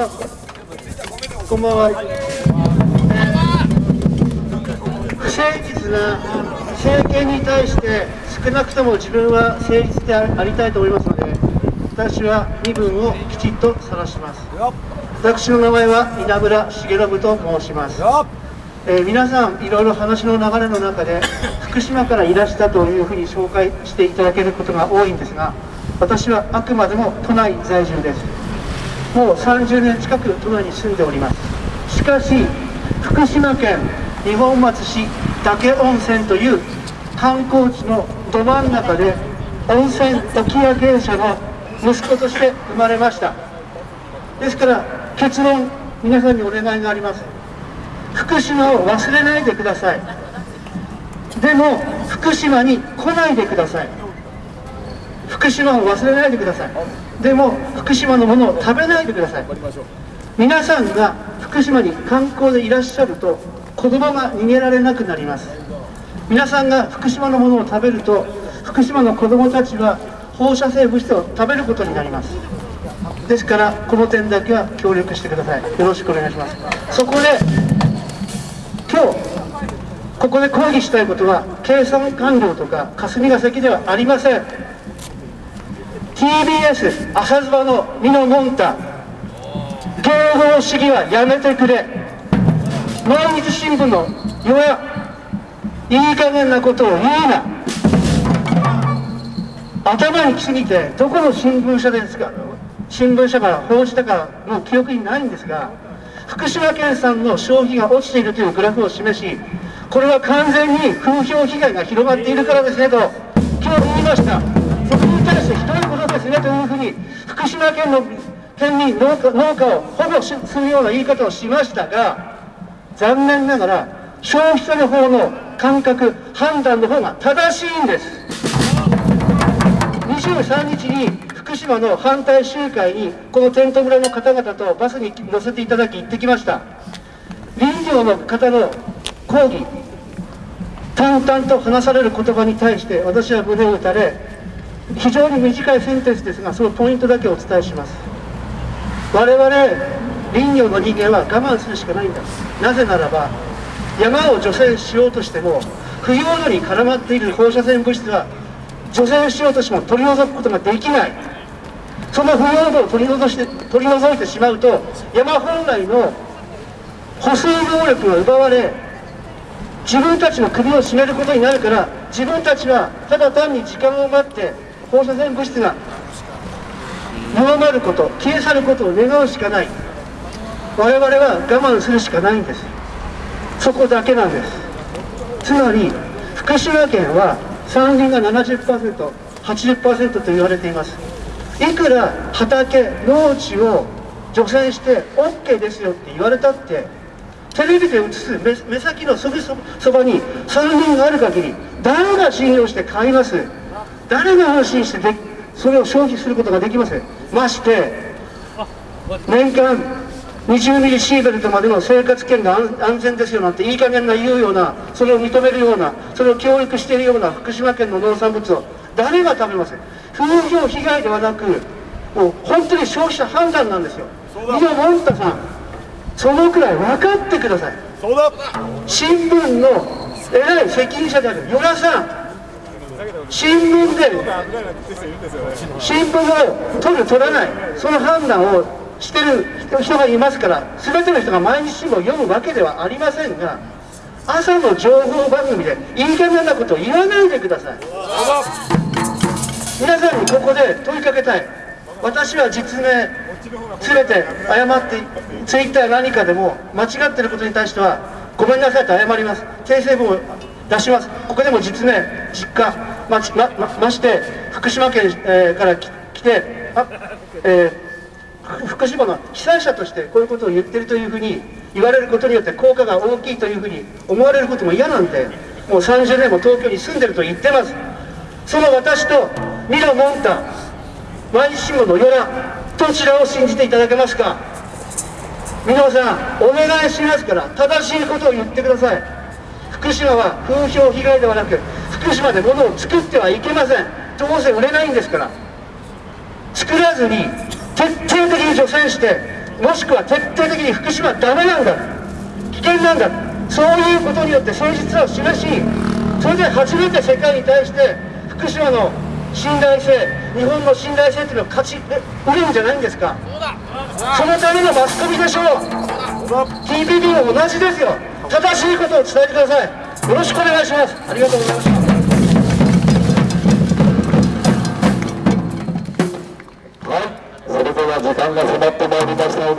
こんばんは、不誠実な政権に対して少なくとも自分は誠実でありたいと思いますので私は身分をきちっと晒します。私の名前は稲村重信と申します。えー、皆さんいろいろ話の流れの中で福島からいらしたというふうに紹介していただけることが多いんですが私はあくまでも都内在住です。もう30年近く都内に住んでおります。しかし福島県二本松市岳温泉という観光地のど真ん中で温泉沖屋芸者の息子として生まれました。ですから結論皆さんにお願いがあります。福島を忘れないでください。でも福島に来ないでください。福島を忘れないでください。でも福島のものを食べないでください。皆さんが福島に観光でいらっしゃると子供が逃げられなくなります。皆さんが福島のものを食べると福島の子供たちは放射性物質を食べることになります。ですからこの点だけは協力してください。よろしくお願いします。そこで今日ここで抗議したいことは計算官僚とか霞が関ではありません。TBS 朝ズバのミノモンタ。芸能主義はやめてくれ。毎日新聞のよやいい加減なことを言うな。頭に来すぎてどこの新聞社ですか。新聞社が報じたかの記憶にないんですが福島県産の消費が落ちているというグラフを示しこれは完全に風評被害が広がっているからですねと今日言いました。とですね。というふうに福島県の県民農家農家を保護するような言い方をしましたが残念ながら消費者の方の感覚判断の方が正しいんです。23日に福島の反対集会にこのテント村の方々とバスに乗せていただき行ってきました。林業の方の抗議淡々と話される言葉に対して私は胸を打たれ非常に短いセンテンスですがそのポイントだけお伝えします。我々林業の人間は我慢するしかないんだ。なぜならば山を除染しようとしても不要度に絡まっている放射線物質は除染しようとしても取り除くことができない。その不要度を取り除して取り除いてしまうと山本来の保水能力が奪われ自分たちの首を絞めることになるから自分たちはただ単に時間を待って放射線物質が弱まること消え去ることを願うしかない。我々は我慢するしかないんです。そこだけなんです。つまり福島県は山林が 70%80% と言われています。いくら畑農地を除染して OK ですよって言われたってテレビで映す目先のすぐそばに山林がある限り誰が信用して買います？誰が安心してでそれを消費することができません。まして年間20ミリシーベルトまでの生活圏が安全ですよなんていい加減な言うようなそれを認めるようなそれを教育しているような福島県の農産物を誰が食べます風評被害ではなくもう本当に消費者判断なんですよ。以上森田さんそのくらい分かってください。新聞の偉い責任者である与田さん新聞で新聞を取る取らない。その判断をしてる人がいますから全ての人が毎日新聞を読むわけではありませんが朝の情報番組でいい加減なことを言わないでください。皆さんにここで問いかけたい。私は実名全て謝ってツイッター何かでも間違ってることに対してはごめんなさいと謝ります。訂正文を出します。ここでも実名実家まままして福島県、えー、から来てあ、えー、福島の被災者としてこういうことを言ってるというふうに言われることによって効果が大きいというふうに思われることも嫌なんでもう30年も東京に住んでると言ってます。その私とミロ・モンタ毎日新聞の与良どちらを信じていただけますか。皆さんお願いしますから正しいことを言ってください。福島は風評被害ではなく福島で物を作ってはいけません。どうせ売れないんですから。作らずに徹底的に除染してもしくは徹底的に福島はダメなんだ危険なんだそういうことによって誠実さを示しそれで初めて世界に対して福島の信頼性日本の信頼性っていうのを勝ち売るんじゃないんですか。そのためのマスコミでしょう。TPP も同じですよ。正しいことを伝えてください。よろしくお願いします。ありがとうございました時間が迫ってまいりました。ので